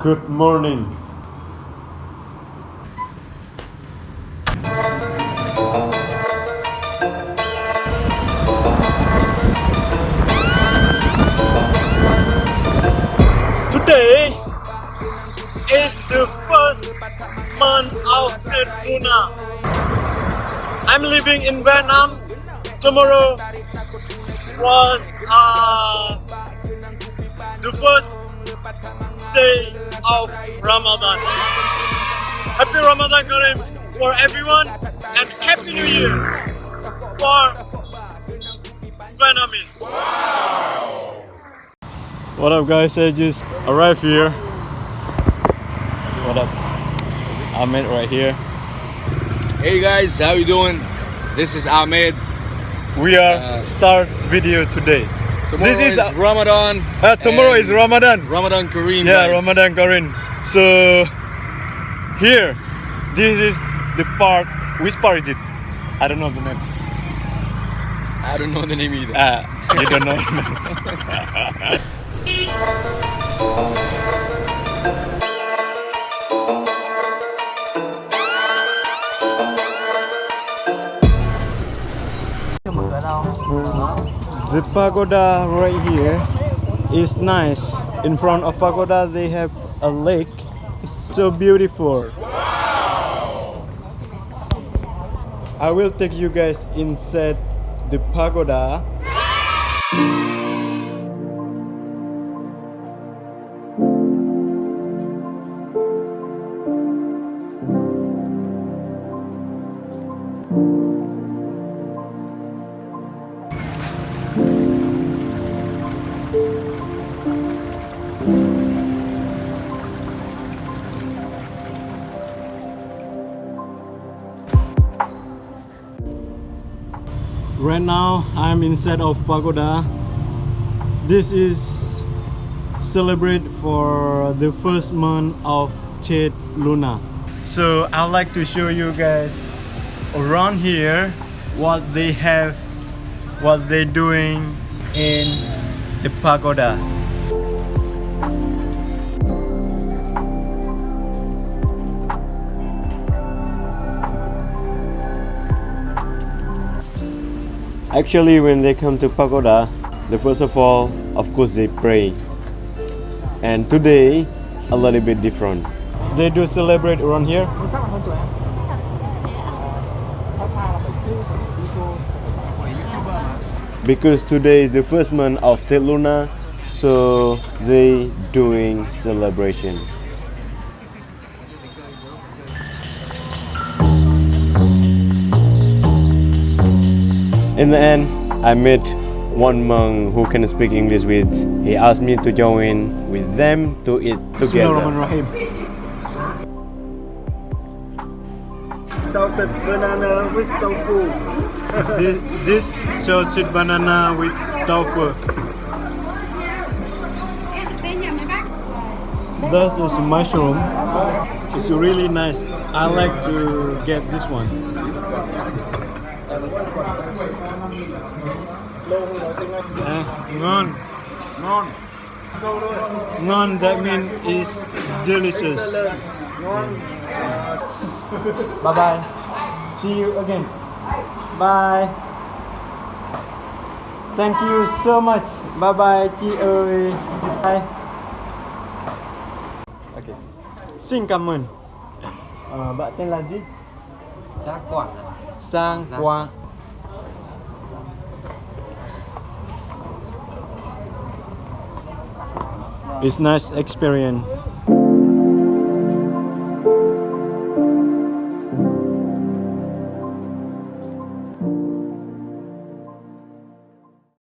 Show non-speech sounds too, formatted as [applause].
Good morning. Today is the first month of Tet Luna. I'm living in Vietnam. Tomorrow was uh, the first day of Ramadan. Happy Ramadan Kareem for everyone and Happy New Year for Vietnamese. What up guys, I just arrived here. What up? Ahmed right here. Hey guys, how you doing? This is Ahmed. We are Uh, start video today. Tomorrow this is is Ramadan. uh, tomorrow is Ramadan. Ramadan Kareem. Yeah, guys. Ramadan Kareem. So here, this is the part. Which part is it? I don't know the name. I don't know the name either. Ah, you don't know. The pagoda right here is nice. In front of pagoda, they have a lake. It's so beautiful. I will take you guys inside the pagoda. Right now, I'm inside of pagoda. This is celebrate for the first month of Tet Luna. So I'd like to show you guys around here what they have, what they're doing in the pagoda. Actually, when they come to pagoda, the first of all, of course, they pray. And today, a little bit different. They do celebrate around here. Because today is the first month of Tet Luna, so they doing celebration. In the end, I met one monk who can speak English with. He asked me to join with them to eat together. salted banana with tofu. [laughs] this, this salted banana with tofu. This is mushroom. It's really nice. I like to get this one. Eh, ngon. Ngon. Ngon, that means is delicious. Ngon. Bye bye. See you again. Bye. Thank you so much. Bye bye chị ơi. Bye. Ok. Xin cảm ơn. Ờ, bạn tên là gì? Giá Quảng. Sang Qua. It's nice experience.